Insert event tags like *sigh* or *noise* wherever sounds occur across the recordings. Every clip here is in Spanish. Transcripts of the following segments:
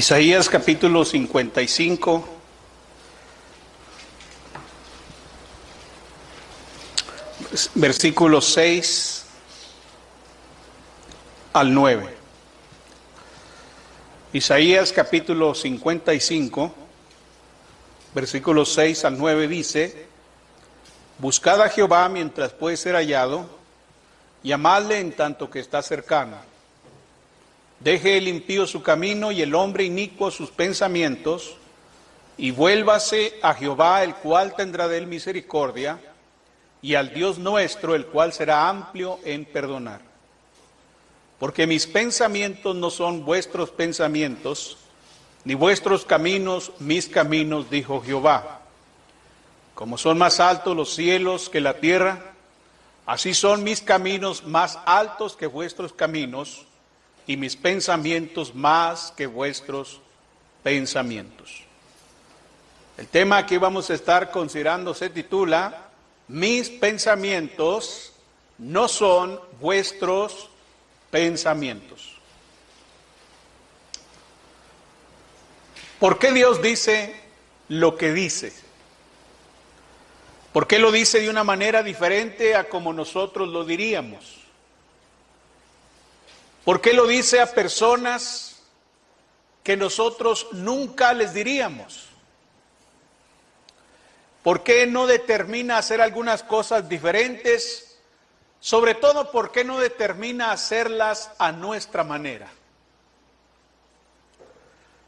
Isaías capítulo 55. Versículos 6 al 9. Isaías capítulo 55, versículos 6 al 9 dice, Buscad a Jehová mientras puede ser hallado, llamadle en tanto que está cercano. Deje el impío su camino y el hombre inicuo sus pensamientos, y vuélvase a Jehová, el cual tendrá de él misericordia, y al Dios nuestro, el cual será amplio en perdonar. Porque mis pensamientos no son vuestros pensamientos, ni vuestros caminos mis caminos, dijo Jehová. Como son más altos los cielos que la tierra, así son mis caminos más altos que vuestros caminos, y mis pensamientos más que vuestros pensamientos. El tema que vamos a estar considerando se titula, Mis pensamientos no son vuestros pensamientos. ¿Por qué Dios dice lo que dice? ¿Por qué lo dice de una manera diferente a como nosotros lo diríamos? ¿Por qué lo dice a personas que nosotros nunca les diríamos? ¿Por qué no determina hacer algunas cosas diferentes sobre todo, ¿por qué no determina hacerlas a nuestra manera?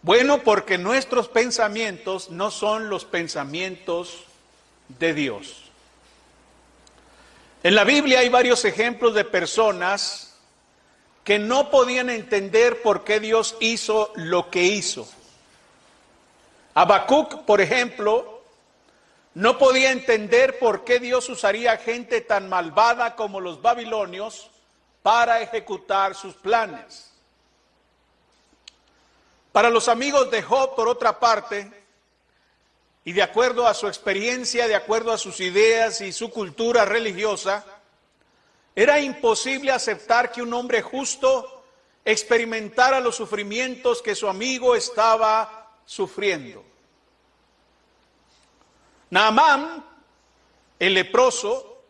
Bueno, porque nuestros pensamientos no son los pensamientos de Dios. En la Biblia hay varios ejemplos de personas que no podían entender por qué Dios hizo lo que hizo. Habacuc, por ejemplo, no podía entender por qué Dios usaría gente tan malvada como los babilonios para ejecutar sus planes. Para los amigos de Job, por otra parte, y de acuerdo a su experiencia, de acuerdo a sus ideas y su cultura religiosa, era imposible aceptar que un hombre justo experimentara los sufrimientos que su amigo estaba sufriendo. Naamán, el leproso,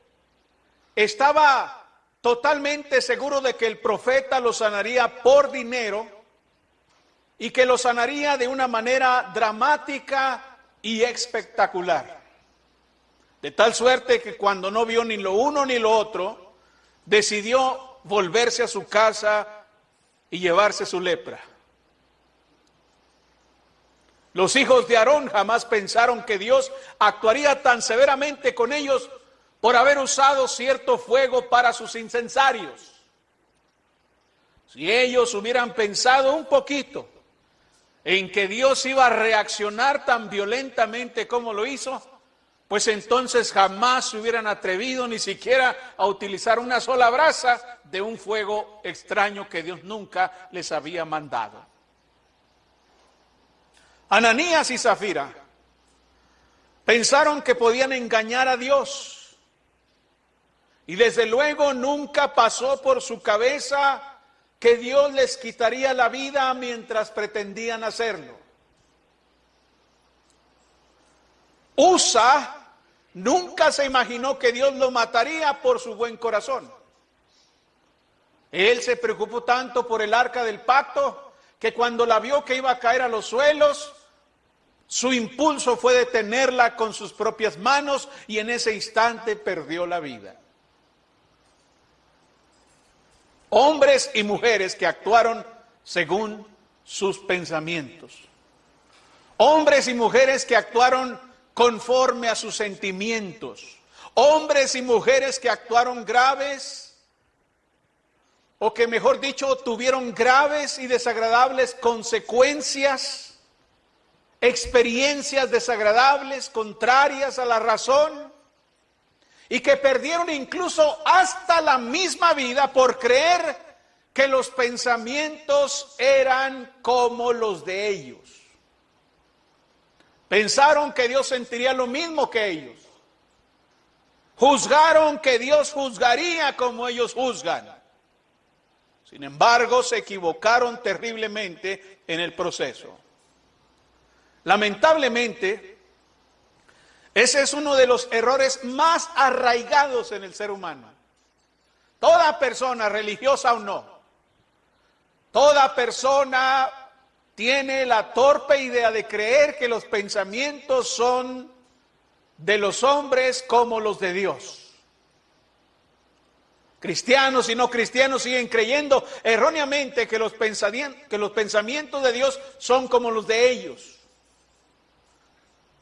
estaba totalmente seguro de que el profeta lo sanaría por dinero y que lo sanaría de una manera dramática y espectacular. De tal suerte que cuando no vio ni lo uno ni lo otro, decidió volverse a su casa y llevarse su lepra. Los hijos de Aarón jamás pensaron que Dios actuaría tan severamente con ellos por haber usado cierto fuego para sus incensarios. Si ellos hubieran pensado un poquito en que Dios iba a reaccionar tan violentamente como lo hizo, pues entonces jamás se hubieran atrevido ni siquiera a utilizar una sola brasa de un fuego extraño que Dios nunca les había mandado. Ananías y Zafira pensaron que podían engañar a Dios. Y desde luego nunca pasó por su cabeza que Dios les quitaría la vida mientras pretendían hacerlo. Usa nunca se imaginó que Dios lo mataría por su buen corazón. Él se preocupó tanto por el arca del pacto que cuando la vio que iba a caer a los suelos, su impulso fue detenerla con sus propias manos y en ese instante perdió la vida. Hombres y mujeres que actuaron según sus pensamientos. Hombres y mujeres que actuaron conforme a sus sentimientos. Hombres y mujeres que actuaron graves o que mejor dicho tuvieron graves y desagradables consecuencias experiencias desagradables, contrarias a la razón, y que perdieron incluso hasta la misma vida por creer que los pensamientos eran como los de ellos. Pensaron que Dios sentiría lo mismo que ellos. Juzgaron que Dios juzgaría como ellos juzgan. Sin embargo, se equivocaron terriblemente en el proceso. Lamentablemente, ese es uno de los errores más arraigados en el ser humano. Toda persona, religiosa o no, toda persona tiene la torpe idea de creer que los pensamientos son de los hombres como los de Dios. Cristianos y no cristianos siguen creyendo erróneamente que los, que los pensamientos de Dios son como los de ellos.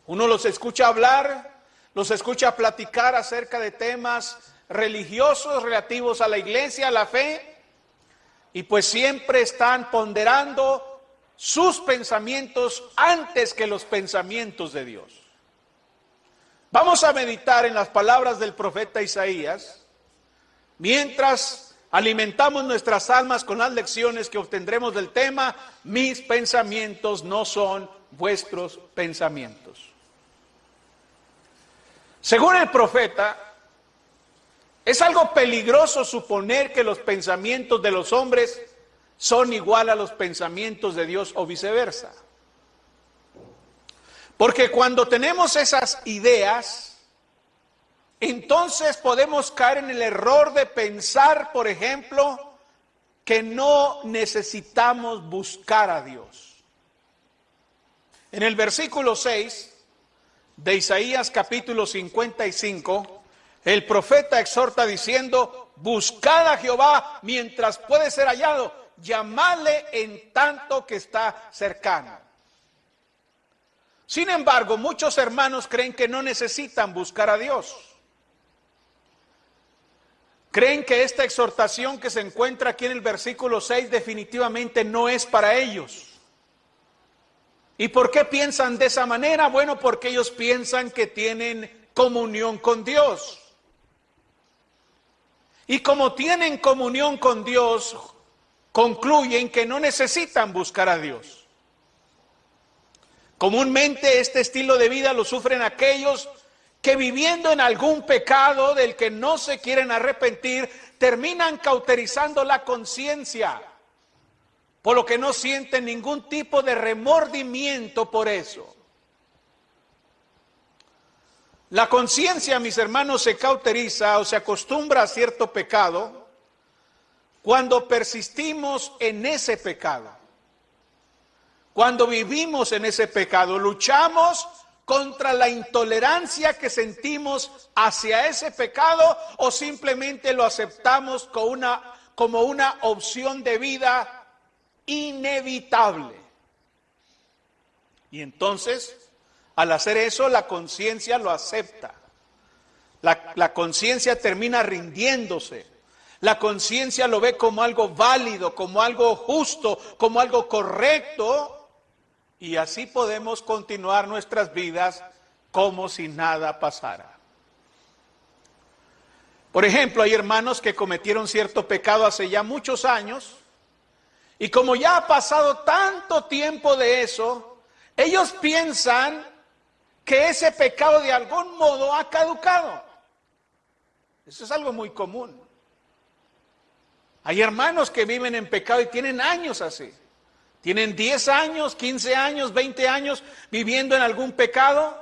Uno los escucha hablar, los escucha platicar acerca de temas religiosos relativos a la iglesia, a la fe, y pues siempre están ponderando sus pensamientos antes que los pensamientos de Dios. Vamos a meditar en las palabras del profeta Isaías mientras alimentamos nuestras almas con las lecciones que obtendremos del tema, mis pensamientos no son vuestros pensamientos. Según el profeta, es algo peligroso suponer que los pensamientos de los hombres son igual a los pensamientos de Dios o viceversa. Porque cuando tenemos esas ideas, entonces podemos caer en el error de pensar, por ejemplo, que no necesitamos buscar a Dios. En el versículo 6 de Isaías capítulo 55, el profeta exhorta diciendo, buscad a Jehová mientras puede ser hallado, llamadle en tanto que está cercano. Sin embargo, muchos hermanos creen que no necesitan buscar a Dios. Creen que esta exhortación que se encuentra aquí en el versículo 6 definitivamente no es para ellos. ¿Y por qué piensan de esa manera? Bueno, porque ellos piensan que tienen comunión con Dios. Y como tienen comunión con Dios, concluyen que no necesitan buscar a Dios. Comúnmente este estilo de vida lo sufren aquellos que viviendo en algún pecado del que no se quieren arrepentir, terminan cauterizando la conciencia, por lo que no sienten ningún tipo de remordimiento por eso. La conciencia, mis hermanos, se cauteriza o se acostumbra a cierto pecado cuando persistimos en ese pecado. Cuando vivimos en ese pecado, luchamos contra la intolerancia que sentimos hacia ese pecado o simplemente lo aceptamos como una, opción de vida inevitable. Y entonces, al hacer eso, la conciencia lo acepta. La conciencia termina rindiéndose. La conciencia lo ve como algo válido, como algo justo, como algo correcto y así podemos continuar nuestras vidas como si nada pasara. Por ejemplo, hay hermanos que cometieron cierto pecado hace ya muchos años y como ya ha pasado tanto tiempo de eso, ellos piensan que ese pecado de algún modo ha caducado. Eso es algo muy común. Hay hermanos que viven en pecado y tienen años así. Tienen 10 años, 15 años, 20 años viviendo en algún pecado.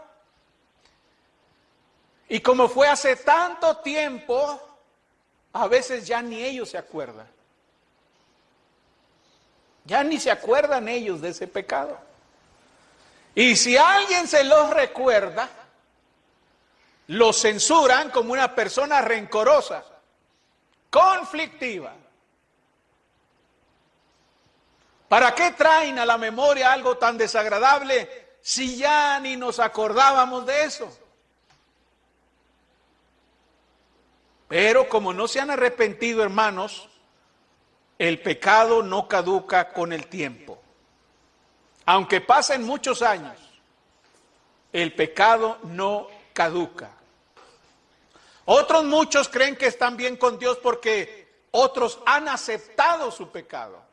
Y como fue hace tanto tiempo, a veces ya ni ellos se acuerdan. Ya ni se acuerdan ellos de ese pecado. Y si alguien se los recuerda, lo censuran como una persona rencorosa, conflictiva. ¿Para qué traen a la memoria algo tan desagradable si ya ni nos acordábamos de eso? Pero como no se han arrepentido, hermanos, el pecado no caduca con el tiempo. Aunque pasen muchos años, el pecado no caduca. Otros muchos creen que están bien con Dios porque otros han aceptado su pecado.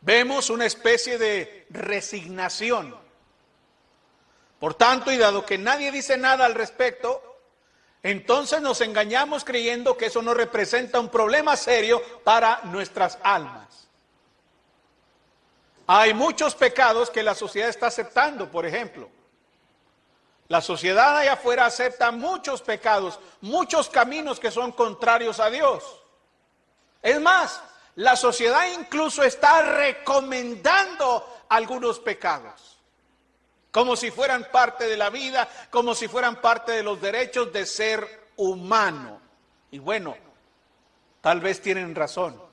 Vemos una especie de resignación. Por tanto, y dado que nadie dice nada al respecto, entonces nos engañamos creyendo que eso no representa un problema serio para nuestras almas. Hay muchos pecados que la sociedad está aceptando, por ejemplo. La sociedad allá afuera acepta muchos pecados, muchos caminos que son contrarios a Dios. Es más, la sociedad incluso está recomendando algunos pecados, como si fueran parte de la vida, como si fueran parte de los derechos de ser humano. Y bueno, tal vez tienen razón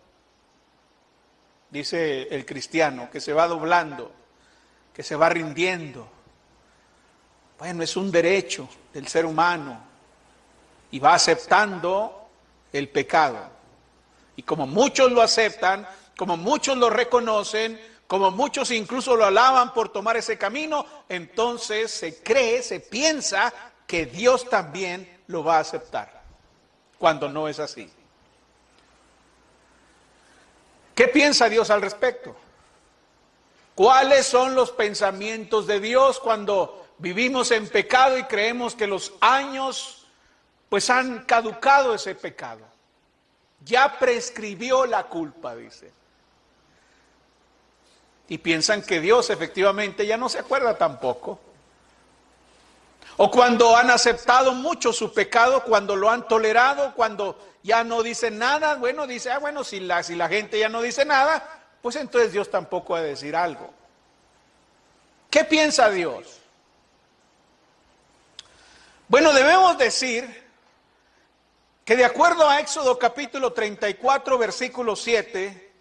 dice el cristiano, que se va doblando, que se va rindiendo. Bueno, es un derecho del ser humano y va aceptando el pecado. Y como muchos lo aceptan, como muchos lo reconocen, como muchos incluso lo alaban por tomar ese camino, entonces se cree, se piensa que Dios también lo va a aceptar, cuando no es así. ¿Qué piensa Dios al respecto? ¿Cuáles son los pensamientos de Dios cuando vivimos en pecado y creemos que los años pues han caducado ese pecado? Ya prescribió la culpa, dice. Y piensan que Dios efectivamente ya no se acuerda tampoco. O cuando han aceptado mucho su pecado, cuando lo han tolerado, cuando ya no dicen nada, bueno, dice, ah, bueno, si la, si la gente ya no dice nada, pues entonces Dios tampoco ha de decir algo. ¿Qué piensa Dios? Bueno, debemos decir que de acuerdo a Éxodo capítulo 34, versículo 7,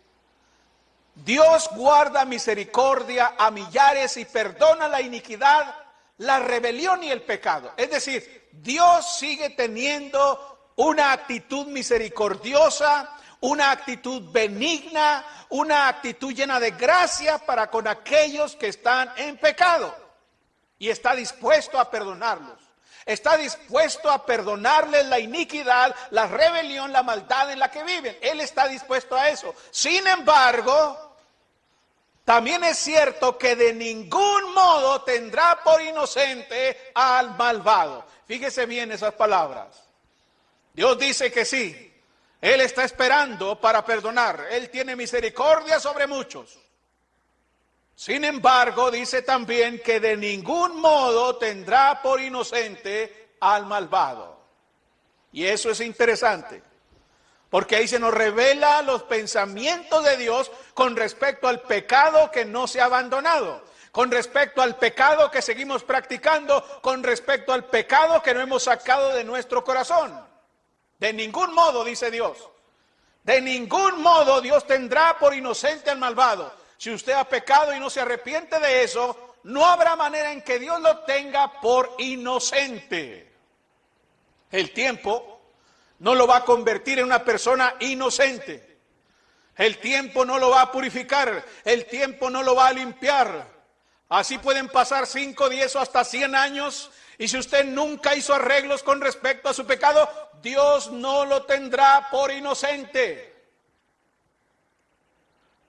Dios guarda misericordia a millares y perdona la iniquidad la rebelión y el pecado. Es decir, Dios sigue teniendo una actitud misericordiosa, una actitud benigna, una actitud llena de gracia para con aquellos que están en pecado. Y está dispuesto a perdonarlos. Está dispuesto a perdonarles la iniquidad, la rebelión, la maldad en la que viven. Él está dispuesto a eso. Sin embargo, también es cierto que de ningún modo tendrá por inocente al malvado. Fíjese bien esas palabras. Dios dice que sí. Él está esperando para perdonar. Él tiene misericordia sobre muchos. Sin embargo, dice también que de ningún modo tendrá por inocente al malvado. Y eso es interesante. Porque ahí se nos revela los pensamientos de Dios con respecto al pecado que no se ha abandonado, con respecto al pecado que seguimos practicando, con respecto al pecado que no hemos sacado de nuestro corazón. De ningún modo, dice Dios, de ningún modo Dios tendrá por inocente al malvado. Si usted ha pecado y no se arrepiente de eso, no habrá manera en que Dios lo tenga por inocente. El tiempo no lo va a convertir en una persona inocente. El tiempo no lo va a purificar, el tiempo no lo va a limpiar. Así pueden pasar 5, 10 o hasta 100 años y si usted nunca hizo arreglos con respecto a su pecado, Dios no lo tendrá por inocente.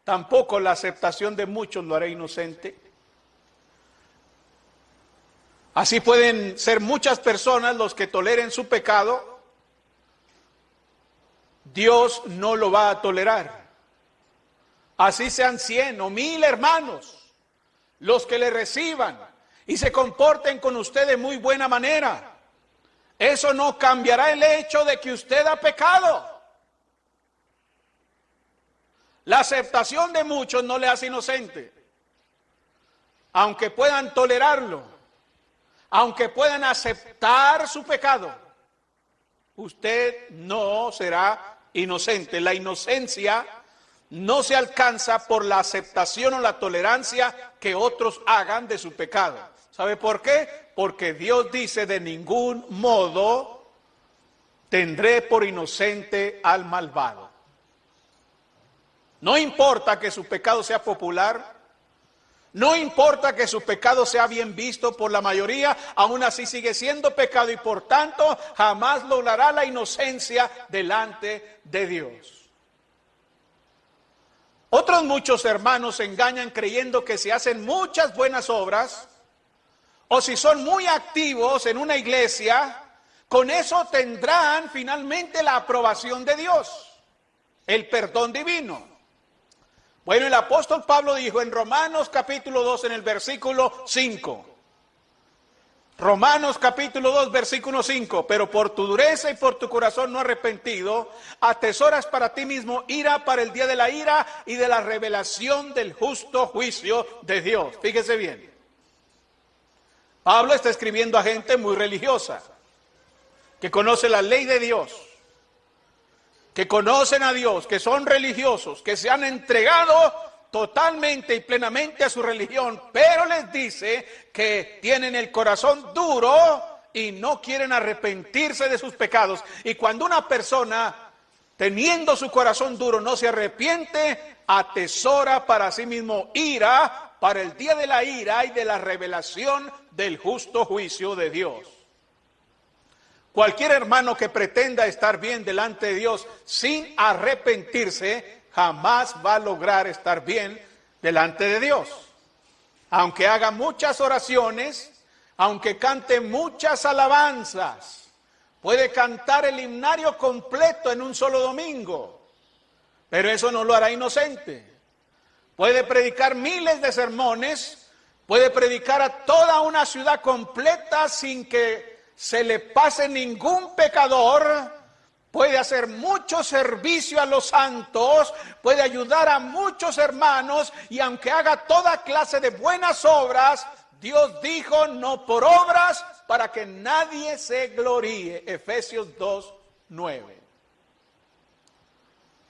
Tampoco la aceptación de muchos lo hará inocente. Así pueden ser muchas personas los que toleren su pecado Dios no lo va a tolerar. Así sean cien o mil hermanos los que le reciban y se comporten con usted de muy buena manera. Eso no cambiará el hecho de que usted ha pecado. La aceptación de muchos no le hace inocente. Aunque puedan tolerarlo, aunque puedan aceptar su pecado, usted no será inocente. La inocencia no se alcanza por la aceptación o la tolerancia que otros hagan de su pecado. ¿Sabe por qué? Porque Dios dice de ningún modo tendré por inocente al malvado. No importa que su pecado sea popular, no importa que su pecado sea bien visto por la mayoría, aún así sigue siendo pecado y por tanto jamás logrará la inocencia delante de Dios. Otros muchos hermanos se engañan creyendo que si hacen muchas buenas obras o si son muy activos en una iglesia, Con eso tendrán finalmente la aprobación de Dios, el perdón divino. Bueno, el apóstol Pablo dijo en Romanos capítulo 2 en el versículo 5, Romanos capítulo 2, versículo 5, pero por tu dureza y por tu corazón no arrepentido, atesoras para ti mismo ira para el día de la ira y de la revelación del justo juicio de Dios. Fíjese bien. Pablo está escribiendo a gente muy religiosa, que conoce la ley de Dios, que conocen a Dios, que son religiosos, que se han entregado totalmente y plenamente a su religión, pero les dice que tienen el corazón duro y no quieren arrepentirse de sus pecados. Y cuando una persona, teniendo su corazón duro, no se arrepiente, atesora para sí mismo ira para el día de la ira y de la revelación del justo juicio de Dios. Cualquier hermano que pretenda estar bien delante de Dios sin arrepentirse, jamás va a lograr estar bien delante de Dios. Aunque haga muchas oraciones, aunque cante muchas alabanzas, puede cantar el himnario completo en un solo domingo, pero eso no lo hará inocente. Puede predicar miles de sermones, puede predicar a toda una ciudad completa sin que se le pase ningún pecador, puede hacer mucho servicio a los santos, puede ayudar a muchos hermanos y aunque haga toda clase de buenas obras, Dios dijo no por obras para que nadie se gloríe. Efesios 2, 9.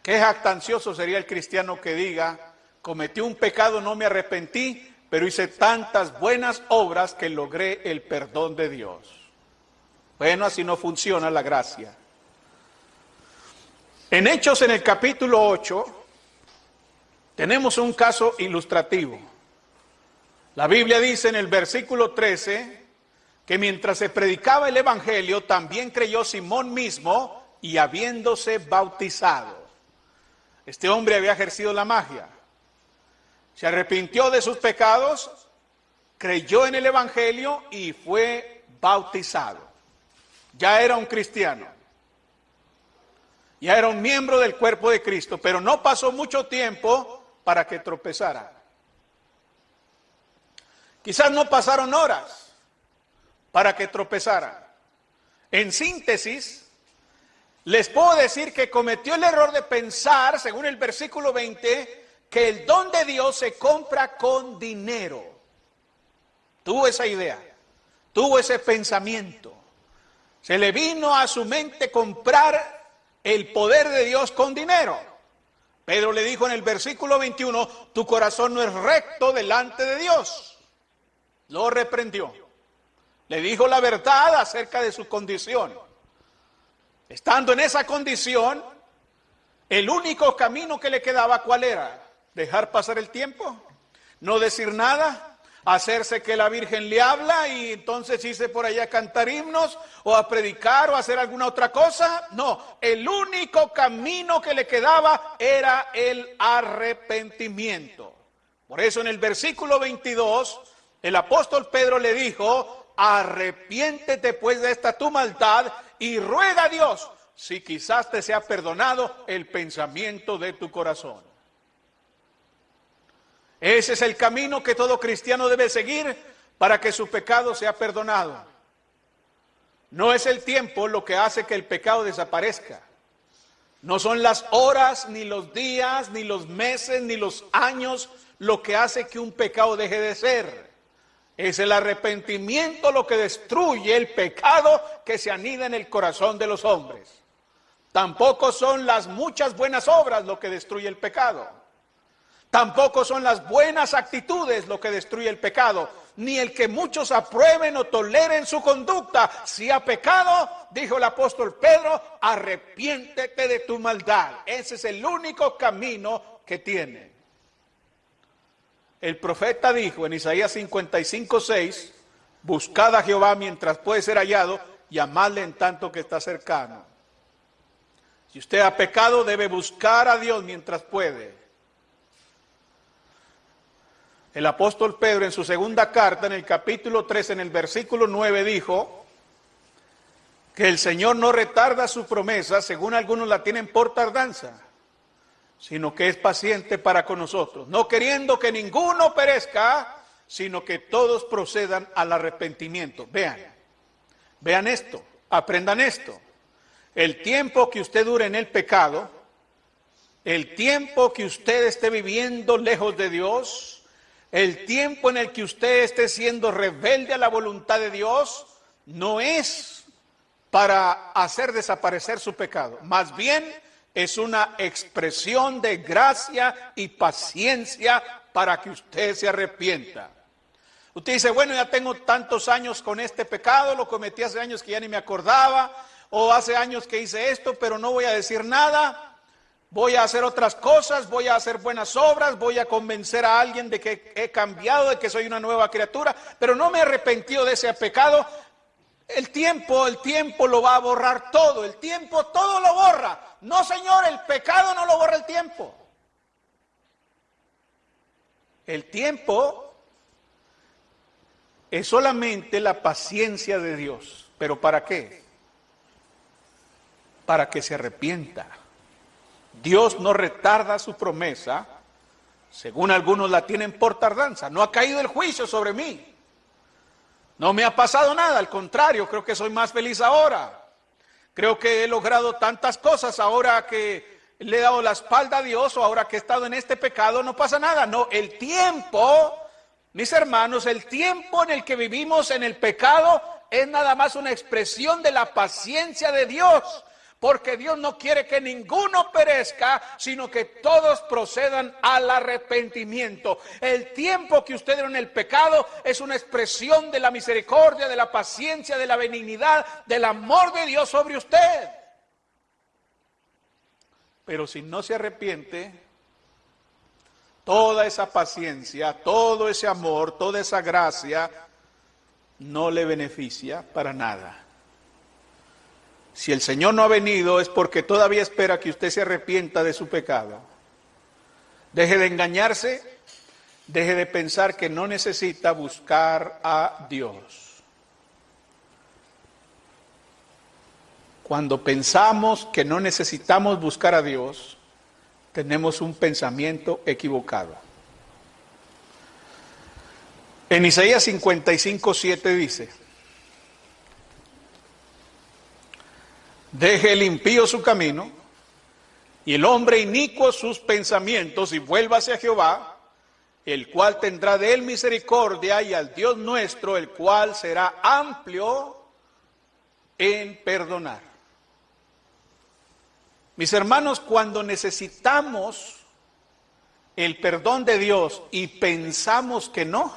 Qué jactancioso sería el cristiano que diga, cometí un pecado, no me arrepentí, pero hice tantas buenas obras que logré el perdón de Dios. Bueno, así no funciona la gracia. En Hechos en el capítulo 8 tenemos un caso ilustrativo. La Biblia dice en el versículo 13 que mientras se predicaba el Evangelio también creyó Simón mismo y habiéndose bautizado. Este hombre había ejercido la magia. Se arrepintió de sus pecados, creyó en el Evangelio y fue bautizado. Ya era un cristiano ya era un miembro del cuerpo de Cristo, pero no pasó mucho tiempo para que tropezara. Quizás no pasaron horas para que tropezara. En síntesis, les puedo decir que cometió el error de pensar, según el versículo 20, que el don de Dios se compra con dinero. Tuvo esa idea, tuvo ese pensamiento. Se le vino a su mente comprar el poder de Dios con dinero. Pedro le dijo en el versículo 21, tu corazón no es recto delante de Dios. Lo reprendió. Le dijo la verdad acerca de su condición. Estando en esa condición, el único camino que le quedaba, ¿cuál era? Dejar pasar el tiempo, no decir nada, hacerse que la Virgen le habla y entonces irse por allá a cantar himnos o a predicar o a hacer alguna otra cosa. No, el único camino que le quedaba era el arrepentimiento. Por eso en el versículo 22 el apóstol Pedro le dijo, arrepiéntete pues de esta tu maldad y ruega a Dios si quizás te sea perdonado el pensamiento de tu corazón. Ese es el camino que todo cristiano debe seguir para que su pecado sea perdonado. No es el tiempo lo que hace que el pecado desaparezca. No son las horas, ni los días, ni los meses, ni los años lo que hace que un pecado deje de ser. Es el arrepentimiento lo que destruye el pecado que se anida en el corazón de los hombres. Tampoco son las muchas buenas obras lo que destruye el pecado. Tampoco son las buenas actitudes lo que destruye el pecado, ni el que muchos aprueben o toleren su conducta. Si ha pecado, dijo el apóstol Pedro, arrepiéntete de tu maldad. Ese es el único camino que tiene. El profeta dijo en Isaías 55, 6, buscad a Jehová mientras puede ser hallado, llamadle en tanto que está cercano. Si usted ha pecado, debe buscar a Dios mientras puede. El apóstol Pedro en su segunda carta, en el capítulo 3, en el versículo 9, dijo que el Señor no retarda su promesa, según algunos la tienen por tardanza, sino que es paciente para con nosotros, no queriendo que ninguno perezca, sino que todos procedan al arrepentimiento. Vean, vean esto, aprendan esto. El tiempo que usted dure en el pecado, el tiempo que usted esté viviendo lejos de Dios, el tiempo en el que usted esté siendo rebelde a la voluntad de Dios, no es para hacer desaparecer su pecado. Más bien es una expresión de gracia y paciencia para que usted se arrepienta. Usted dice, bueno, ya tengo tantos años con este pecado, lo cometí hace años que ya ni me acordaba, o hace años que hice esto, pero no voy a decir nada, voy a hacer otras cosas, voy a hacer buenas obras, voy a convencer a alguien de que he cambiado, de que soy una nueva criatura, pero no me he arrepentido de ese pecado. El tiempo, el tiempo lo va a borrar todo, el tiempo todo lo borra. No, Señor, el pecado no lo borra el tiempo. El tiempo es solamente la paciencia de Dios. ¿Pero para qué? Para que se arrepienta. Dios no retarda su promesa, según algunos la tienen por tardanza. No ha caído el juicio sobre mí. No me ha pasado nada, al contrario, creo que soy más feliz ahora. Creo que he logrado tantas cosas ahora que le he dado la espalda a Dios o ahora que he estado en este pecado, no pasa nada. No, el tiempo, mis hermanos, el tiempo en el que vivimos en el pecado es nada más una expresión de la paciencia de Dios porque Dios no quiere que ninguno perezca, sino que todos procedan al arrepentimiento. El tiempo que usted en el pecado es una expresión de la misericordia, de la paciencia, de la benignidad, del amor de Dios sobre usted. Pero si no se arrepiente, toda esa paciencia, todo ese amor, toda esa gracia, no le beneficia para nada. Si el Señor no ha venido es porque todavía espera que usted se arrepienta de su pecado. Deje de engañarse, deje de pensar que no necesita buscar a Dios. Cuando pensamos que no necesitamos buscar a Dios, tenemos un pensamiento equivocado. En Isaías 55, 7 dice, Deje el impío su camino y el hombre inicuo sus pensamientos y vuelva hacia Jehová, el cual tendrá de él misericordia y al Dios nuestro, el cual será amplio en perdonar. Mis hermanos, cuando necesitamos el perdón de Dios y pensamos que no,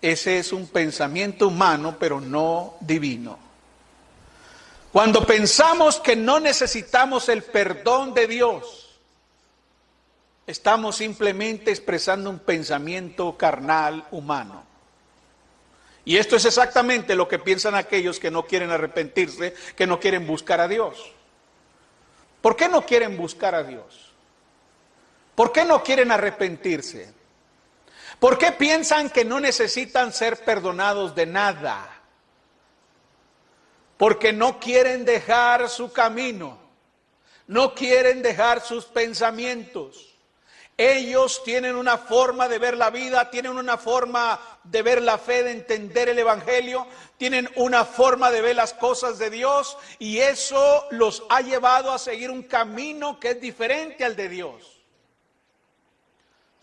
ese es un pensamiento humano, pero no divino. Cuando pensamos que no necesitamos el perdón de Dios, estamos simplemente expresando un pensamiento carnal humano. Y esto es exactamente lo que piensan aquellos que no quieren arrepentirse, que no quieren buscar a Dios. ¿Por qué no quieren buscar a Dios? ¿Por qué no quieren arrepentirse? ¿Por qué piensan que no necesitan ser perdonados de nada? Porque no quieren dejar su camino, no quieren dejar sus pensamientos. Ellos tienen una forma de ver la vida, tienen una forma de ver la fe, de entender el Evangelio, tienen una forma de ver las cosas de Dios y eso los ha llevado a seguir un camino que es diferente al de Dios.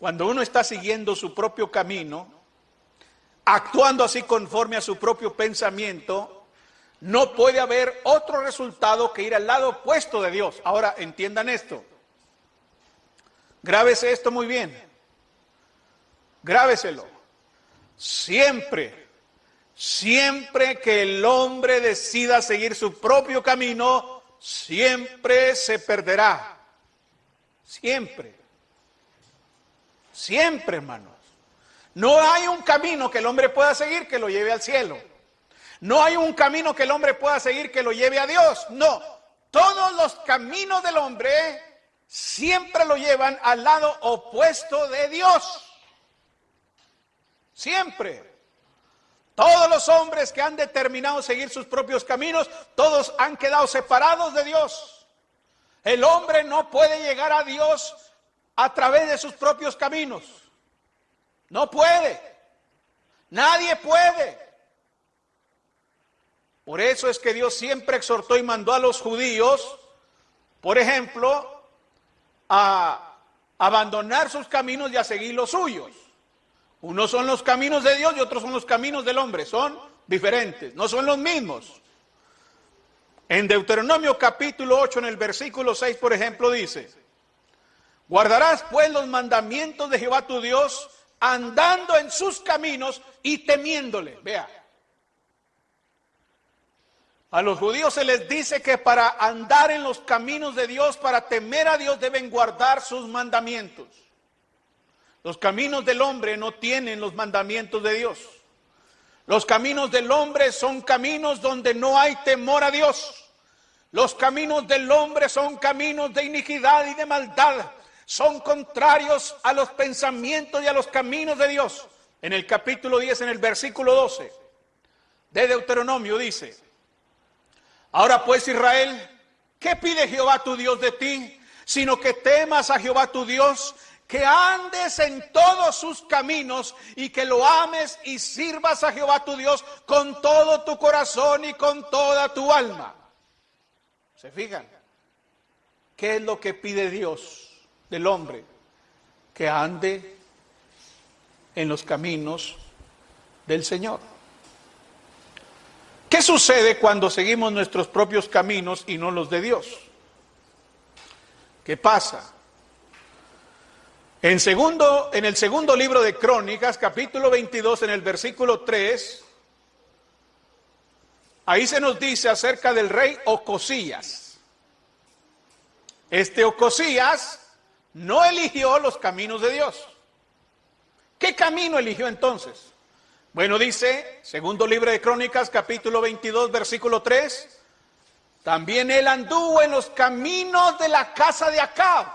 Cuando uno está siguiendo su propio camino, actuando así conforme a su propio pensamiento, no puede haber otro resultado que ir al lado opuesto de Dios. Ahora, entiendan esto. Grábese esto muy bien. Grábeselo. Siempre, siempre que el hombre decida seguir su propio camino, siempre se perderá. Siempre. Siempre, hermanos. No hay un camino que el hombre pueda seguir que lo lleve al cielo. No hay un camino que el hombre pueda seguir que lo lleve a Dios. No, todos los caminos del hombre siempre lo llevan al lado opuesto de Dios. Siempre. Todos los hombres que han determinado seguir sus propios caminos, todos han quedado separados de Dios. El hombre no puede llegar a Dios a través de sus propios caminos. No puede. Nadie puede. Por eso es que Dios siempre exhortó y mandó a los judíos, por ejemplo, a abandonar sus caminos y a seguir los suyos. Unos son los caminos de Dios y otros son los caminos del hombre. Son diferentes, no son los mismos. En Deuteronomio capítulo 8, en el versículo 6, por ejemplo, dice, guardarás pues los mandamientos de Jehová tu Dios, andando en sus caminos y temiéndole. Vea. A los judíos se les dice que para andar en los caminos de Dios, para temer a Dios, deben guardar sus mandamientos. Los caminos del hombre no tienen los mandamientos de Dios. Los caminos del hombre son caminos donde no hay temor a Dios. Los caminos del hombre son caminos de iniquidad y de maldad. Son contrarios a los pensamientos y a los caminos de Dios. En el capítulo 10, en el versículo 12 de Deuteronomio dice, ahora pues Israel, ¿qué pide Jehová tu Dios de ti? Sino que temas a Jehová tu Dios que andes en todos sus caminos y que lo ames y sirvas a Jehová tu Dios con todo tu corazón y con toda tu alma. ¿Se fijan? ¿Qué es lo que pide Dios del hombre? Que ande en los caminos del Señor. ¿Qué sucede cuando seguimos nuestros propios caminos y no los de Dios? ¿Qué pasa? En, segundo, en el segundo libro de Crónicas, capítulo 22, en el versículo 3, ahí se nos dice acerca del rey Ocosías. Este Ocosías no eligió los caminos de Dios. ¿Qué camino eligió entonces? Bueno, dice, segundo libro de Crónicas, capítulo 22, versículo 3, también él anduvo en los caminos de la casa de Acab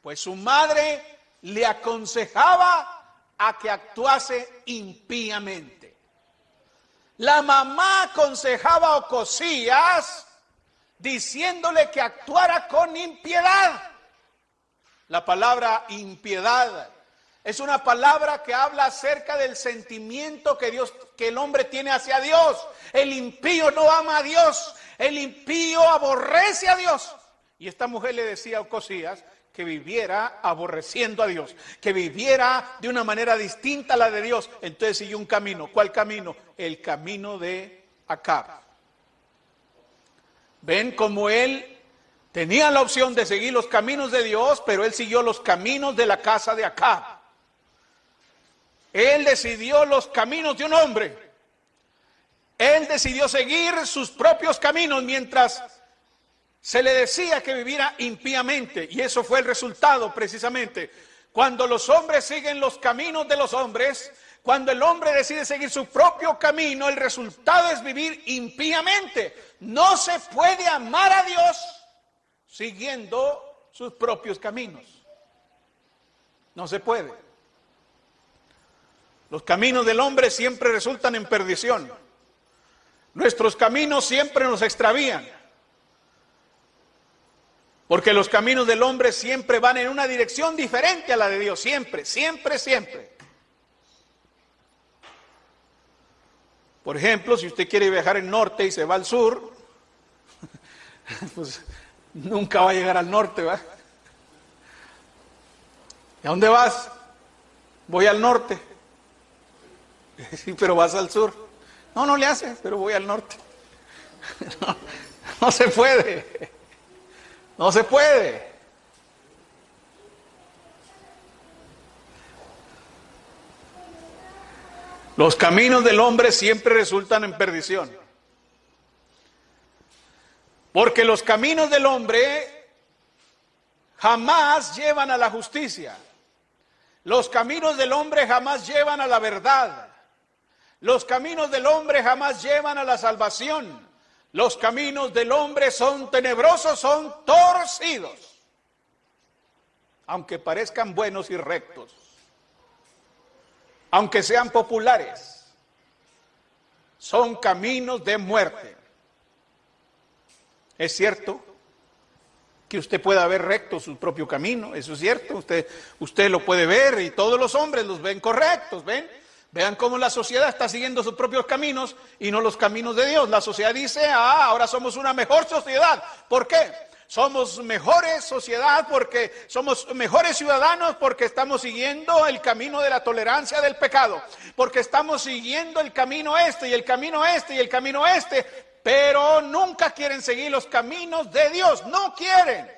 pues su madre le aconsejaba a que actuase impíamente. La mamá aconsejaba a Ocosías diciéndole que actuara con impiedad. La palabra impiedad es una palabra que habla acerca del sentimiento que Dios que el hombre tiene hacia Dios. El impío no ama a Dios, el impío aborrece a Dios. Y esta mujer le decía a Ocosías que viviera aborreciendo a Dios, que viviera de una manera distinta a la de Dios. Entonces siguió un camino. ¿Cuál camino? El camino de Acab. Ven como él tenía la opción de seguir los caminos de Dios, pero él siguió los caminos de la casa de Acab. Él decidió los caminos de un hombre. Él decidió seguir sus propios caminos mientras se le decía que viviera impíamente y eso fue el resultado precisamente. Cuando los hombres siguen los caminos de los hombres, cuando el hombre decide seguir su propio camino, el resultado es vivir impíamente. No se puede amar a Dios siguiendo sus propios caminos. No se puede. Los caminos del hombre siempre resultan en perdición. Nuestros caminos siempre nos extravían. Porque los caminos del hombre siempre van en una dirección diferente a la de Dios, siempre, siempre, siempre. Por ejemplo, si usted quiere viajar al norte y se va al sur, *laughs* pues nunca va a llegar al norte, ¿va? ¿Y a dónde vas? Voy al norte. *laughs* Sí, pero vas al sur. No, no le hace, pero voy al norte. *laughs* No, no se puede. No se puede. Los caminos del hombre siempre resultan en perdición. Porque los caminos del hombre jamás llevan a la justicia. Los caminos del hombre jamás llevan a la verdad. Los caminos del hombre jamás llevan a la salvación. Los caminos del hombre son tenebrosos, son torcidos, aunque parezcan buenos y rectos, aunque sean populares. son caminos de muerte. Es cierto que usted pueda ver recto su propio camino, eso es cierto, usted, usted lo puede ver y todos los hombres los ven correctos, ¿ven? Vean cómo la sociedad está siguiendo sus propios caminos y no los caminos de Dios. La sociedad dice, ah, ahora somos una mejor sociedad. ¿Por qué? Somos mejores sociedad porque somos mejores ciudadanos porque estamos siguiendo el camino de la tolerancia del pecado, porque estamos siguiendo el camino este y el camino este y el camino este, pero nunca quieren seguir los caminos de Dios, no quieren.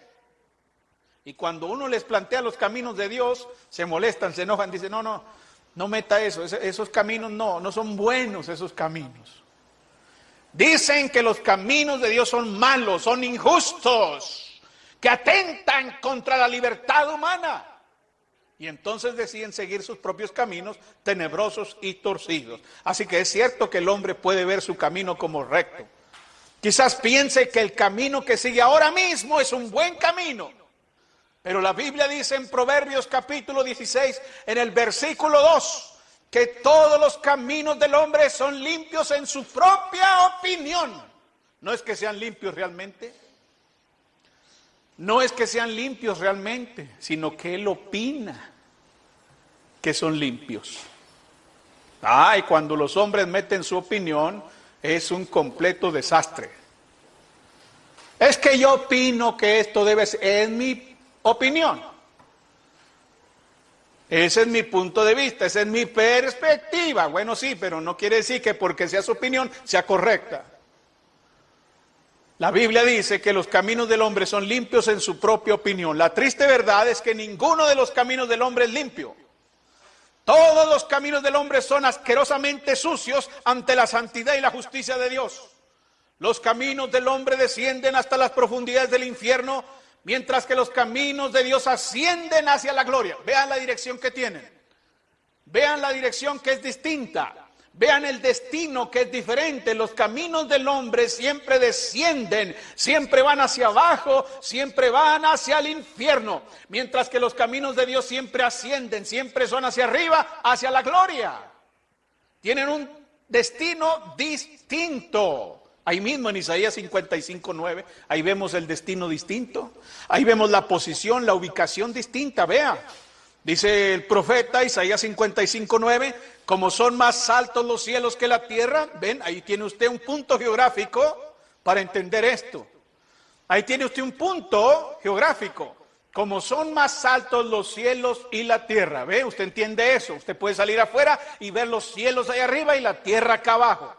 Y cuando uno les plantea los caminos de Dios, se molestan, se enojan, dicen, no, no, no meta eso, esos caminos no, no son buenos esos caminos. Dicen que los caminos de Dios son malos, son injustos, que atentan contra la libertad humana. Y entonces deciden seguir sus propios caminos tenebrosos y torcidos. Así que es cierto que el hombre puede ver su camino como recto. Quizás piense que el camino que sigue ahora mismo es un buen camino. Pero la Biblia dice en Proverbios capítulo 16, en el versículo 2, que todos los caminos del hombre son limpios en su propia opinión. No es que sean limpios realmente. No es que sean limpios realmente, sino que él opina que son limpios. Ay, cuando los hombres meten su opinión, es un completo desastre. Es que yo opino que esto debe ser, es mi opinión. Ese es mi punto de vista, esa es mi perspectiva. Bueno, sí, pero no quiere decir que porque sea su opinión sea correcta. La Biblia dice que los caminos del hombre son limpios en su propia opinión. La triste verdad es que ninguno de los caminos del hombre es limpio. Todos los caminos del hombre son asquerosamente sucios ante la santidad y la justicia de Dios. Los caminos del hombre descienden hasta las profundidades del infierno mientras que los caminos de Dios ascienden hacia la gloria. Vean la dirección que tienen. Vean la dirección que es distinta. Vean el destino que es diferente. Los caminos del hombre siempre descienden, siempre van hacia abajo, siempre van hacia el infierno. Mientras que los caminos de Dios siempre ascienden, siempre son hacia arriba, hacia la gloria. Tienen un destino distinto. Ahí mismo en Isaías 55, 9, ahí vemos el destino distinto. Ahí vemos la posición, la ubicación distinta. Vea, dice el profeta Isaías 55, 9, como son más altos los cielos que la tierra. Ven, ahí tiene usted un punto geográfico para entender esto. Ahí tiene usted un punto geográfico. Como son más altos los cielos y la tierra. ¿Ve? Usted entiende eso. Usted puede salir afuera y ver los cielos ahí arriba y la tierra acá abajo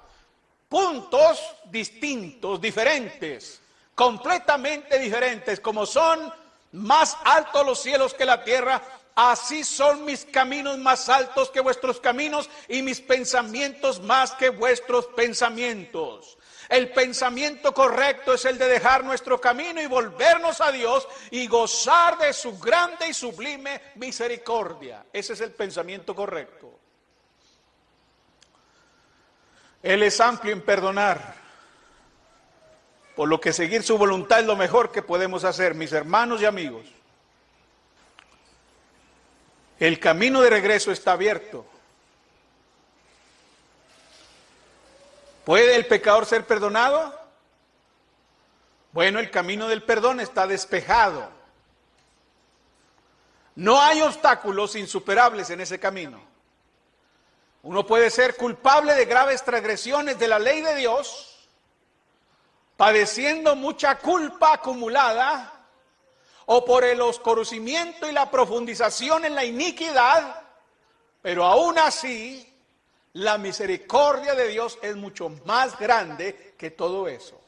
puntos distintos, diferentes, completamente diferentes, como son más altos los cielos que la tierra, así son mis caminos más altos que vuestros caminos y mis pensamientos más que vuestros pensamientos. El pensamiento correcto es el de dejar nuestro camino y volvernos a Dios y gozar de su grande y sublime misericordia. Ese es el pensamiento correcto. Él es amplio en perdonar, por lo que seguir su voluntad es lo mejor que podemos hacer, mis hermanos y amigos. El camino de regreso está abierto. ¿Puede el pecador ser perdonado? Bueno, el camino del perdón está despejado. No hay obstáculos insuperables en ese camino. Uno puede ser culpable de graves transgresiones de la ley de Dios, padeciendo mucha culpa acumulada, o por el oscurecimiento y la profundización en la iniquidad, pero aún así la misericordia de Dios es mucho más grande que todo eso.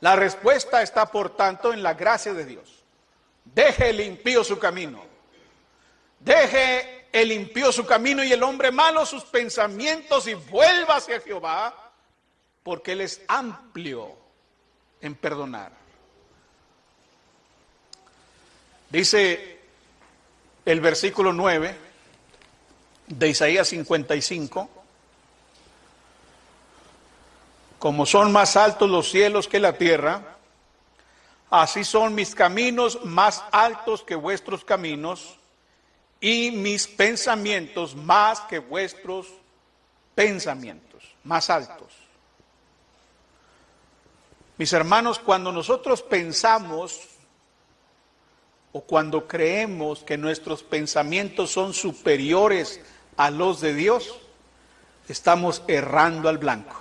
La respuesta está, por tanto, en la gracia de Dios. Deje limpio su camino. Deje él limpió su camino y el hombre malo sus pensamientos y vuelva hacia Jehová, porque Él es amplio en perdonar. Dice el versículo 9 de Isaías 55, como son más altos los cielos que la tierra, así son mis caminos más altos que vuestros caminos y mis pensamientos más que vuestros pensamientos más altos. Mis hermanos, cuando nosotros pensamos o cuando creemos que nuestros pensamientos son superiores a los de Dios, estamos errando al blanco.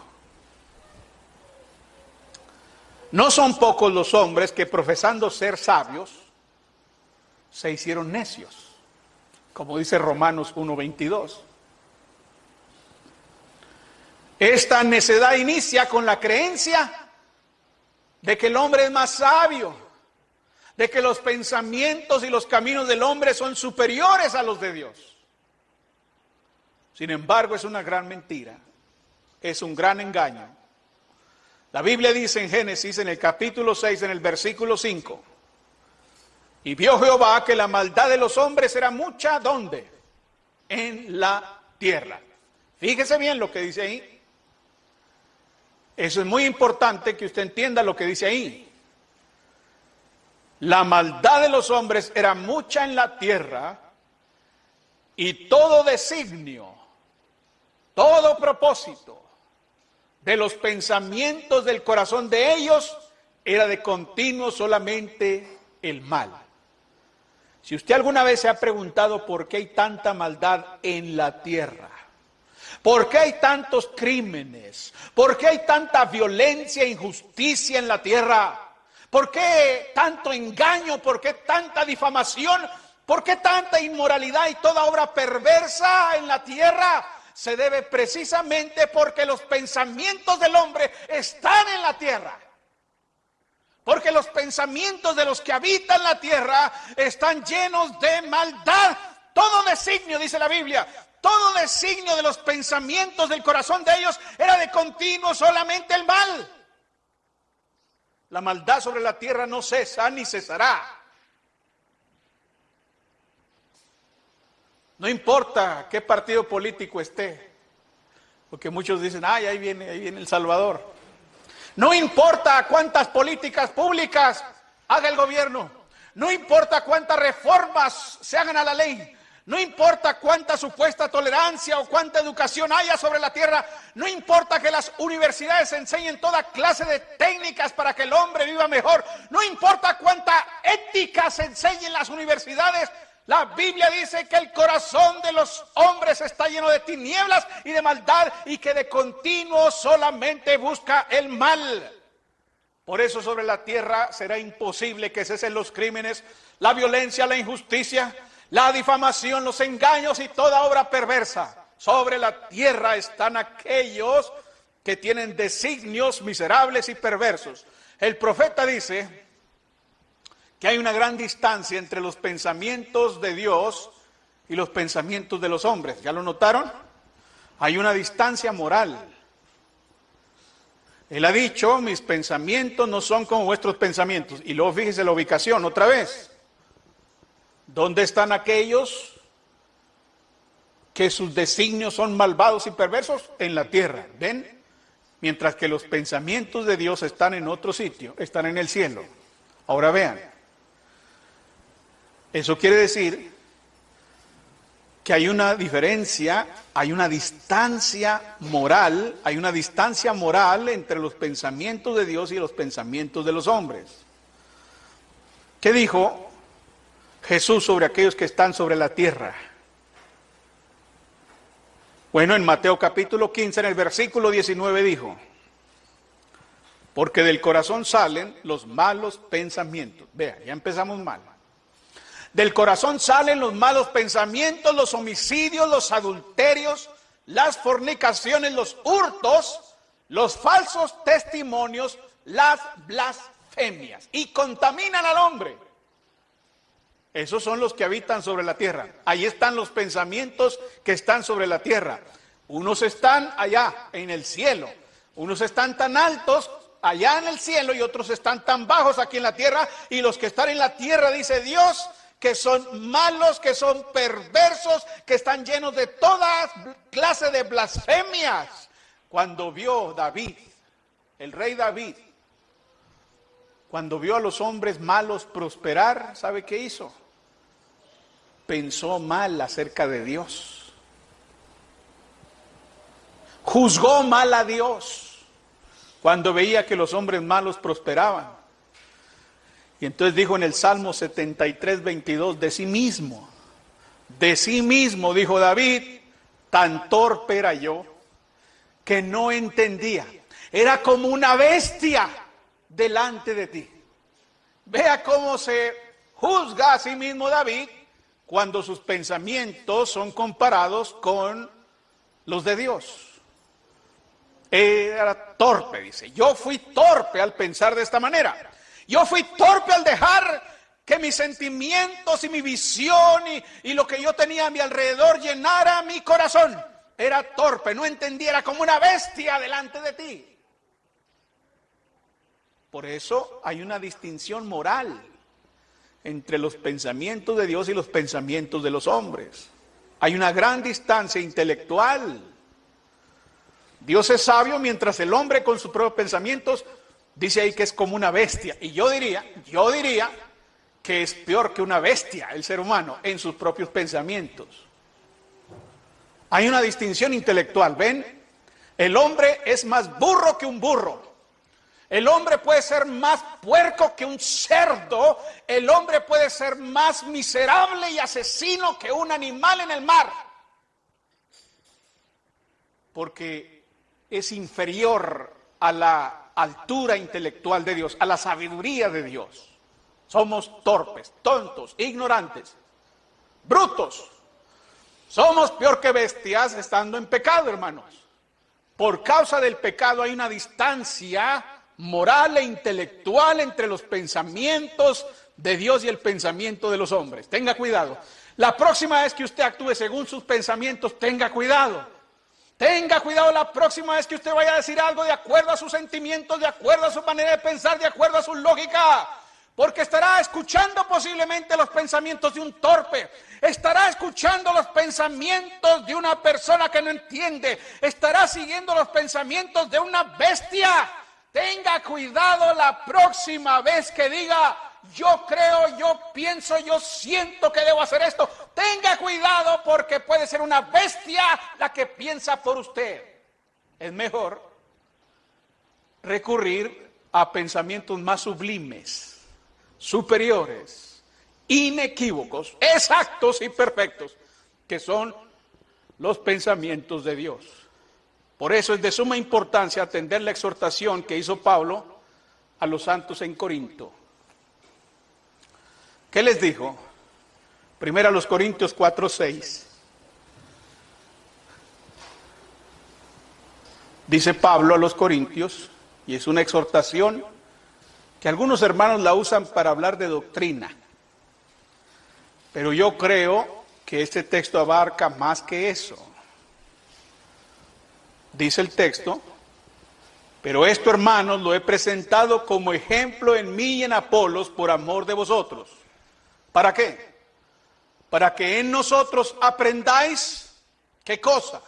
No son pocos los hombres que profesando ser sabios, se hicieron necios, como dice Romanos 1.22. Esta necedad inicia con la creencia de que el hombre es más sabio, de que los pensamientos y los caminos del hombre son superiores a los de Dios. Sin embargo, es una gran mentira, es un gran engaño. La Biblia dice en Génesis, en el capítulo 6, en el versículo 5, y vio Jehová que la maldad de los hombres era mucha, ¿dónde? En la tierra. Fíjese bien lo que dice ahí. Eso es muy importante que usted entienda lo que dice ahí. La maldad de los hombres era mucha en la tierra y todo designio, todo propósito de los pensamientos del corazón de ellos era de continuo solamente el mal. Si usted alguna vez se ha preguntado por qué hay tanta maldad en la tierra, por qué hay tantos crímenes, por qué hay tanta violencia e injusticia en la tierra, por qué tanto engaño, por qué tanta difamación, por qué tanta inmoralidad y toda obra perversa en la tierra, se debe precisamente porque los pensamientos del hombre están en la tierra. Porque los pensamientos de los que habitan la tierra están llenos de maldad. Todo designio, dice la Biblia, todo designio de los pensamientos del corazón de ellos era de continuo solamente el mal. La maldad sobre la tierra no cesa ni cesará. No importa qué partido político esté, porque muchos dicen, ay, ahí viene, ahí viene El Salvador. No importa cuántas políticas públicas haga el gobierno, no importa cuántas reformas se hagan a la ley, no importa cuánta supuesta tolerancia o cuánta educación haya sobre la tierra, no importa que las universidades enseñen toda clase de técnicas para que el hombre viva mejor, no importa cuánta ética se enseñe en las universidades, la Biblia dice que el corazón de los hombres está lleno de tinieblas y de maldad y que de continuo solamente busca el mal. Por eso sobre la tierra será imposible que cesen los crímenes, la violencia, la injusticia, la difamación, los engaños y toda obra perversa. Sobre la tierra están aquellos que tienen designios miserables y perversos. El profeta dice, que hay una gran distancia entre los pensamientos de Dios y los pensamientos de los hombres. ¿Ya lo notaron? Hay una distancia moral. Él ha dicho, mis pensamientos no son como vuestros pensamientos. Y luego fíjese la ubicación otra vez. ¿Dónde están aquellos que sus designios son malvados y perversos? En la tierra. ¿Ven? Mientras que los pensamientos de Dios están en otro sitio, están en el cielo. Ahora vean. Eso quiere decir que hay una diferencia, hay una distancia moral, hay una distancia moral entre los pensamientos de Dios y los pensamientos de los hombres. ¿Qué dijo Jesús sobre aquellos que están sobre la tierra? Bueno, en Mateo capítulo 15, en el versículo 19 dijo, porque del corazón salen los malos pensamientos. Vea, ya empezamos mal. Del corazón salen los malos pensamientos, los homicidios, los adulterios, las fornicaciones, los hurtos, los falsos testimonios, las blasfemias y contaminan al hombre. Esos son los que habitan sobre la tierra. Ahí están los pensamientos que están sobre la tierra. Unos están allá en el cielo, unos están tan altos allá en el cielo y otros están tan bajos aquí en la tierra. Y los que están en la tierra, dice Dios, que son malos, que son perversos, que están llenos de toda clase de blasfemias. Cuando vio David, el rey David, cuando vio a los hombres malos prosperar, ¿sabe qué hizo? Pensó mal acerca de Dios. juzgó mal a Dios cuando veía que los hombres malos prosperaban. Y entonces dijo en el Salmo 73, 22, de sí mismo, de sí mismo, dijo David, tan torpe era yo que no entendía. Era como una bestia delante de ti. Vea cómo se juzga a sí mismo David cuando sus pensamientos son comparados con los de Dios. Era torpe, dice. Yo fui torpe al pensar de esta manera. Yo fui torpe al dejar que mis sentimientos y mi visión y, lo que yo tenía a mi alrededor llenara mi corazón. Era torpe, no entendiera como una bestia delante de ti. Por eso hay una distinción moral entre los pensamientos de Dios y los pensamientos de los hombres. Hay una gran distancia intelectual. Dios es sabio mientras el hombre con sus propios pensamientos dice ahí que es como una bestia. Y yo diría, yo diría que es peor que una bestia el ser humano en sus propios pensamientos. Hay una distinción intelectual, ¿ven? El hombre es más burro que un burro. El hombre puede ser más puerco que un cerdo. El hombre puede ser más miserable y asesino que un animal en el mar. Porque es inferior a la altura intelectual de Dios, a la sabiduría de Dios. Somos torpes, tontos, ignorantes, brutos. Somos peor que bestias estando en pecado, hermanos. Por causa del pecado hay una distancia moral e intelectual entre los pensamientos de Dios y el pensamiento de los hombres. Tenga cuidado. La próxima vez que usted actúe según sus pensamientos, tenga cuidado. Tenga cuidado la próxima vez que usted vaya a decir algo de acuerdo a sus sentimientos, de acuerdo a su manera de pensar, de acuerdo a su lógica. Porque estará escuchando posiblemente los pensamientos de un torpe. Estará escuchando los pensamientos de una persona que no entiende. Estará siguiendo los pensamientos de una bestia. Tenga cuidado la próxima vez que diga, yo creo, yo pienso, yo siento que debo hacer esto. Tenga cuidado porque puede ser una bestia la que piensa por usted. Es mejor recurrir a pensamientos más sublimes, superiores, inequívocos, exactos y perfectos, que son los pensamientos de Dios. Por eso es de suma importancia atender la exhortación que hizo Pablo a los santos en Corinto. ¿Qué les dijo? Primero a los Corintios 4, 6. Dice Pablo a los Corintios, y es una exhortación que algunos hermanos la usan para hablar de doctrina. Pero yo creo que este texto abarca más que eso dice el texto, pero esto, hermanos, lo he presentado como ejemplo en mí y en Apolos por amor de vosotros. ¿Para qué? Para que en nosotros aprendáis, ¿qué cosa?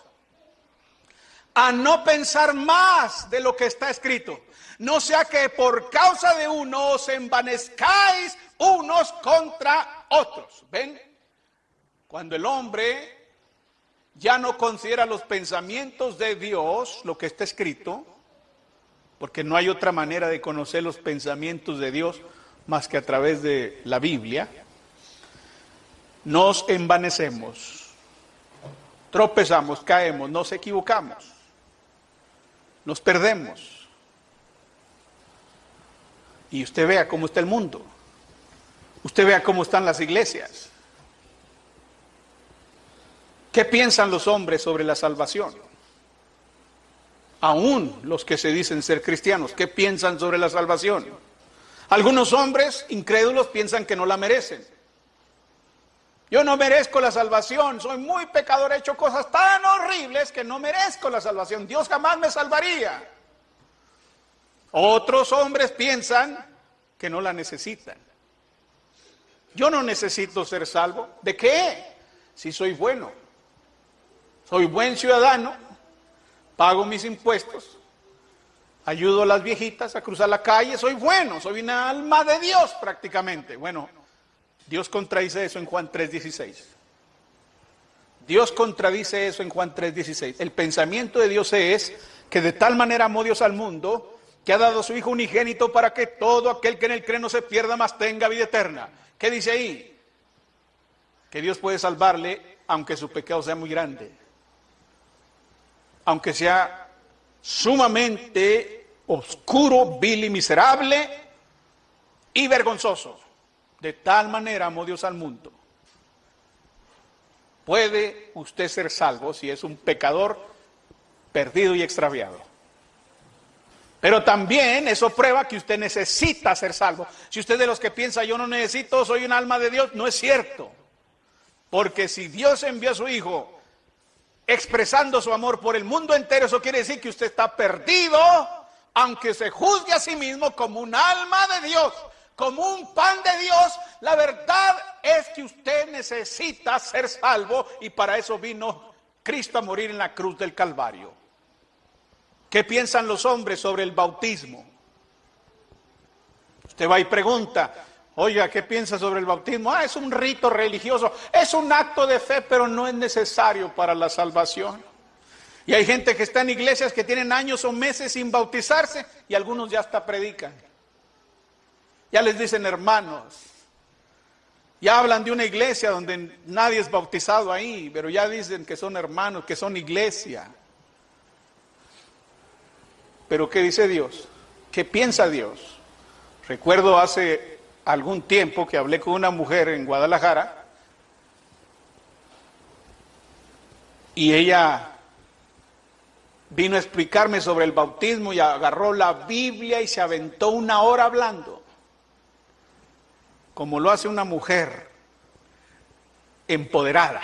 A no pensar más de lo que está escrito. No sea que por causa de uno os envanezcáis unos contra otros. ¿Ven? Cuando el hombre ya no considera los pensamientos de Dios, lo que está escrito, porque no hay otra manera de conocer los pensamientos de Dios más que a través de la Biblia, nos envanecemos, tropezamos, caemos, nos equivocamos, nos perdemos. Y usted vea cómo está el mundo, usted vea cómo están las iglesias. ¿Qué piensan los hombres sobre la salvación? Aún los que se dicen ser cristianos, ¿qué piensan sobre la salvación? Algunos hombres incrédulos piensan que no la merecen. Yo no merezco la salvación, soy muy pecador, he hecho cosas tan horribles que no merezco la salvación. Dios jamás me salvaría. Otros hombres piensan que no la necesitan. Yo no necesito ser salvo. ¿De qué? Si soy bueno soy buen ciudadano, pago mis impuestos, ayudo a las viejitas a cruzar la calle, soy bueno, soy una alma de Dios prácticamente. Bueno, Dios contradice eso en Juan 3:16. Dios contradice eso en Juan 3:16. El pensamiento de Dios es que de tal manera amó Dios al mundo que ha dado a su Hijo unigénito para que todo aquel que en él cree no se pierda, más tenga vida eterna. ¿Qué dice ahí? Que Dios puede salvarle aunque su pecado sea muy grande. Aunque sea sumamente oscuro, vil y miserable y vergonzoso. De tal manera amó Dios al mundo. Puede usted ser salvo si es un pecador perdido y extraviado. Pero también eso prueba que usted necesita ser salvo. Si usted de los que piensa yo no necesito, soy un alma de Dios, no es cierto. Porque si Dios envió a su Hijo expresando su amor por el mundo entero, eso quiere decir que usted está perdido, aunque se juzgue a sí mismo como un alma de Dios, como un pan de Dios. La verdad es que usted necesita ser salvo y para eso vino Cristo a morir en la cruz del Calvario. ¿Qué piensan los hombres sobre el bautismo? Usted va y pregunta, oiga, ¿qué piensa sobre el bautismo? Ah, es un rito religioso, es un acto de fe, pero no es necesario para la salvación. Y hay gente que está en iglesias que tienen años o meses sin bautizarse y algunos ya hasta predican. Ya les dicen hermanos. Ya hablan de una iglesia donde nadie es bautizado ahí, pero ya dicen que son hermanos, que son iglesia. Pero ¿qué dice Dios? ¿Qué piensa Dios? Recuerdo hace algún tiempo que hablé con una mujer en Guadalajara y ella vino a explicarme sobre el bautismo y agarró la Biblia y se aventó una hora hablando, como lo hace una mujer empoderada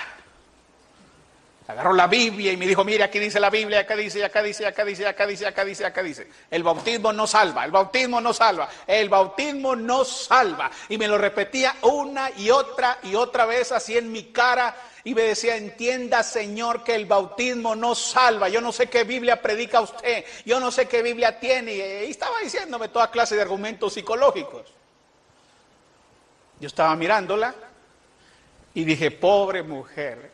agarró la Biblia y me dijo, mire, aquí dice la Biblia, acá dice, acá dice, acá dice, acá dice, acá dice, acá dice. El bautismo no salva, el bautismo no salva, el bautismo no salva. Y me lo repetía una y otra y otra vez así en mi cara y me decía, entienda Señor que el bautismo no salva. Yo no sé qué Biblia predica usted, yo no sé qué Biblia tiene. Y estaba diciéndome toda clase de argumentos psicológicos. Yo estaba mirándola y dije, pobre mujer,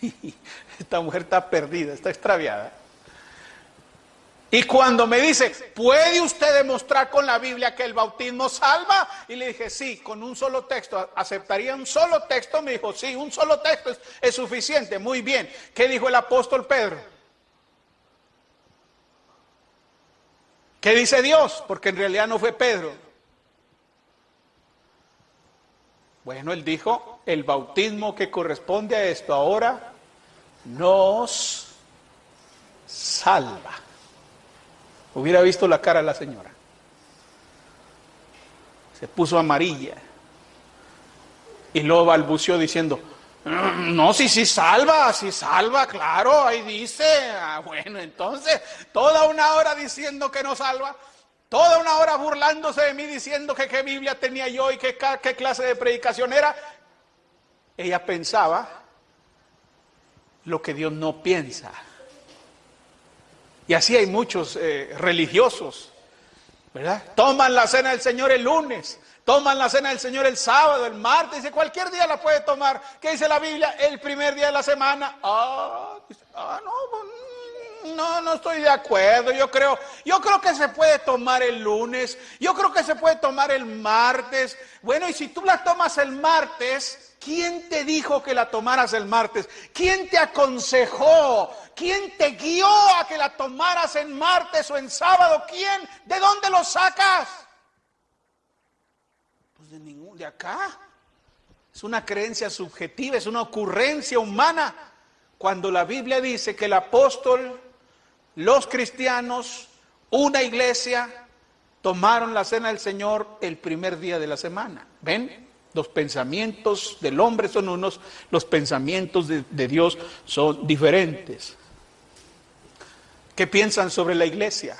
*laughs* esta mujer está perdida, está extraviada. Y cuando me dice, ¿puede usted demostrar con la Biblia que el bautismo salva? Y le dije, sí, con un solo texto. ¿Aceptaría un solo texto? Me dijo, sí, un solo texto es, es suficiente. Muy bien. ¿Qué dijo el apóstol Pedro? ¿Qué dice Dios? Porque en realidad no fue Pedro. Bueno, él dijo, el bautismo que corresponde a esto ahora nos salva. Hubiera visto la cara de la señora. Se puso amarilla. Y luego balbuceó diciendo, mm, no, sí, sí salva, si salva, claro, ahí dice. Ah, bueno, entonces, toda una hora diciendo que no salva, toda una hora burlándose de mí diciendo que qué Biblia tenía yo y qué, clase de predicación era. Ella pensaba lo que Dios no piensa. Y así hay muchos eh, religiosos, ¿verdad? Toman la cena del Señor el lunes, toman la cena del Señor el sábado, el martes, dice cualquier día la puede tomar. ¿Qué dice la Biblia? El primer día de la semana. Ah, ah no, no, no estoy de acuerdo. Yo creo, yo creo que se puede tomar el lunes, yo creo que se puede tomar el martes. Bueno, y si tú la tomas el martes, ¿Quién te dijo que la tomaras el martes? ¿Quién te aconsejó? ¿Quién te guió a que la tomaras en martes o en sábado? ¿Quién? ¿De dónde lo sacas? Pues de ningún, de acá. Es una creencia subjetiva, es una ocurrencia humana. Cuando la Biblia dice que el apóstol, los cristianos, una iglesia, tomaron la cena del Señor el primer día de la semana. ¿Ven? Los pensamientos del hombre son unos, los pensamientos de, Dios son diferentes. ¿Qué piensan sobre la iglesia?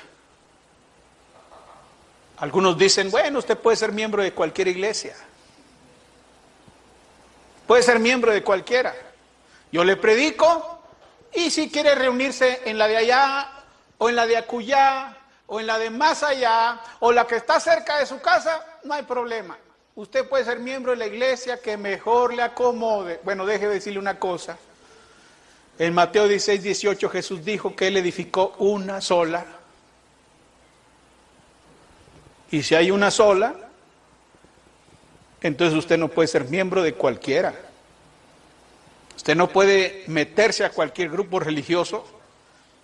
Algunos dicen, bueno, usted puede ser miembro de cualquier iglesia. Puede ser miembro de cualquiera. Yo le predico y si quiere reunirse en la de allá o en la de acullá o en la de más allá o la que está cerca de su casa, no hay problema. Usted puede ser miembro de la iglesia que mejor le acomode. Bueno, deje de decirle una cosa. En Mateo 16, 18 Jesús dijo que Él edificó una sola. Y si hay una sola, entonces usted no puede ser miembro de cualquiera. Usted no puede meterse a cualquier grupo religioso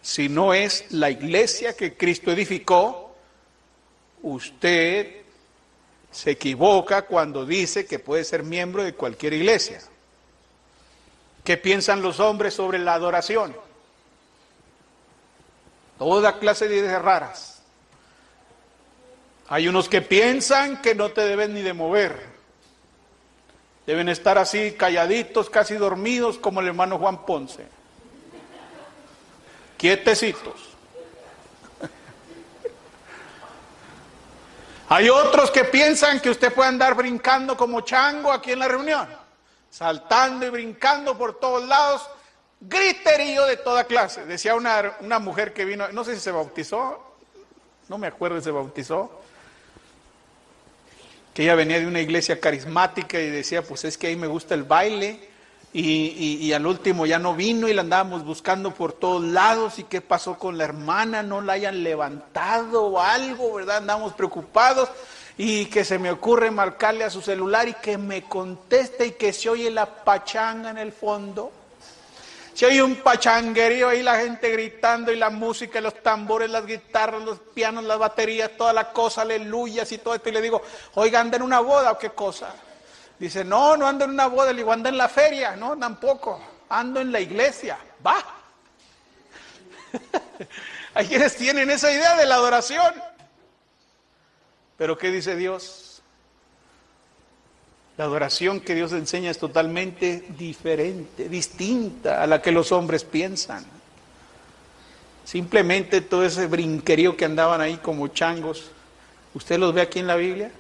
si no es la iglesia que Cristo edificó. Usted se equivoca cuando dice que puede ser miembro de cualquier iglesia. ¿Qué piensan los hombres sobre la adoración? Toda clase de ideas raras. Hay unos que piensan que no te deben ni de mover. Deben estar así calladitos, casi dormidos, como el hermano Juan Ponce. Quietecitos. Hay otros que piensan que usted puede andar brincando como chango aquí en la reunión saltando y brincando por todos lados, griterío de toda clase. Decía una, una mujer que vino, no sé si se bautizó, no me acuerdo si se bautizó, que ella venía de una iglesia carismática y decía, pues es que ahí me gusta el baile. Y, y, al último ya no vino y la andábamos buscando por todos lados. ¿Y qué pasó con la hermana? ¿No la hayan levantado o algo? ¿Verdad? Andamos preocupados y que se me ocurre marcarle a su celular y que me conteste y que se oye la pachanga en el fondo. Se oye un pachanguerío ahí, la gente gritando y la música, los tambores, las guitarras, los pianos, las baterías, toda la cosa, aleluyas y todo esto. Y le digo, oiga, ¿anda en una boda o qué cosa? Dice, no, no ando en una boda. Le digo, anda en la feria. No, tampoco. Ando en la iglesia. Va. *laughs* Hay quienes tienen esa idea de la adoración. Pero ¿qué dice Dios? La adoración que Dios enseña es totalmente diferente, distinta a la que los hombres piensan. Simplemente todo ese brinquerío que andaban ahí como changos, ¿usted los ve aquí en la Biblia?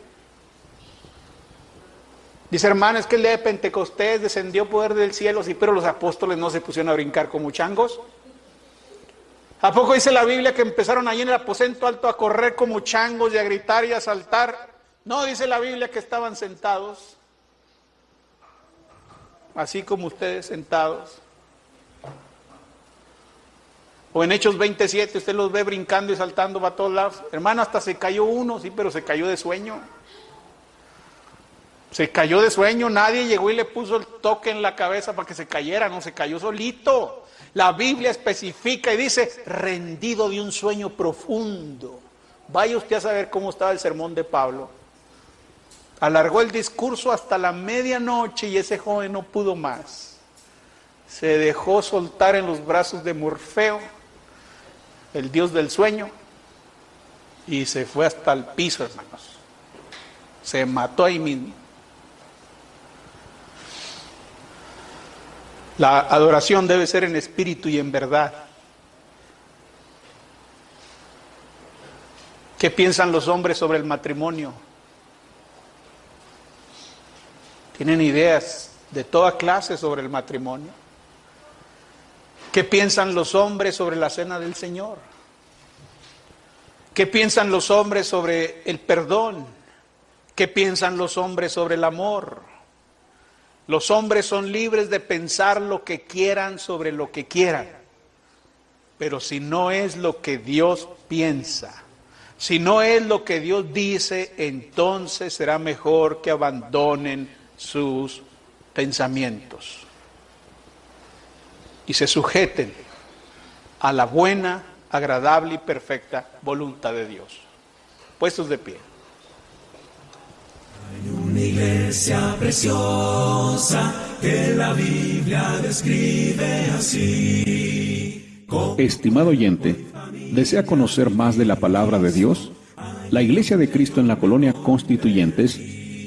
Dice hermano, es que el día de Pentecostés descendió poder del cielo, sí, pero los apóstoles no se pusieron a brincar como changos. ¿A poco dice la Biblia que empezaron allí en el aposento alto a correr como changos y a gritar y a saltar? No, dice la Biblia que estaban sentados, así como ustedes sentados. O en Hechos 27, usted los ve brincando y saltando para todos lados. Hermano, hasta se cayó uno, sí, pero se cayó de sueño. Se cayó de sueño, nadie llegó y le puso el toque en la cabeza para que se cayera, no, se cayó solito. La Biblia especifica y dice, rendido de un sueño profundo. Vaya usted a saber cómo estaba el sermón de Pablo. Alargó el discurso hasta la medianoche y ese joven no pudo más. Se dejó soltar en los brazos de Morfeo, el dios del sueño, y se fue hasta el piso, hermanos. Se mató ahí mismo. La adoración debe ser en espíritu y en verdad. ¿Qué piensan los hombres sobre el matrimonio? ¿Tienen ideas de toda clase sobre el matrimonio? ¿Qué piensan los hombres sobre la cena del Señor? ¿Qué piensan los hombres sobre el perdón? ¿Qué piensan los hombres sobre el amor? Los hombres son libres de pensar lo que quieran sobre lo que quieran. Pero si no es lo que Dios piensa, si no es lo que Dios dice, entonces será mejor que abandonen sus pensamientos y se sujeten a la buena, agradable y perfecta voluntad de Dios. Puestos de pie. Hay una iglesia preciosa que la Biblia describe así. Estimado oyente, ¿desea conocer más de la palabra de Dios? La Iglesia de Cristo en la Colonia Constituyentes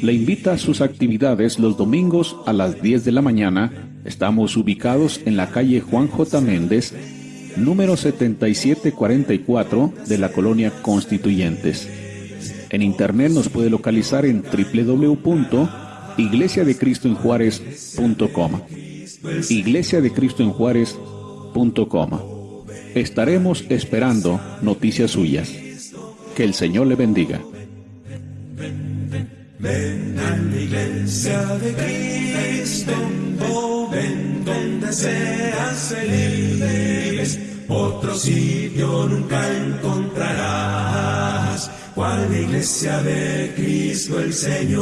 le invita a sus actividades los domingos a las 10 de la mañana. Estamos ubicados en la calle Juan J. Méndez, número 7744 de la Colonia Constituyentes. En internet nos puede localizar en www.iglesiadecristoenjuárez.com. Iglesia de Cristo en Juárez.com. Estaremos esperando noticias suyas. Que el Señor le bendiga. Ven, iglesia de Cristo, ven donde deseas feliz, otro sitio nunca encontrarás, cual la iglesia de Cristo el Señor.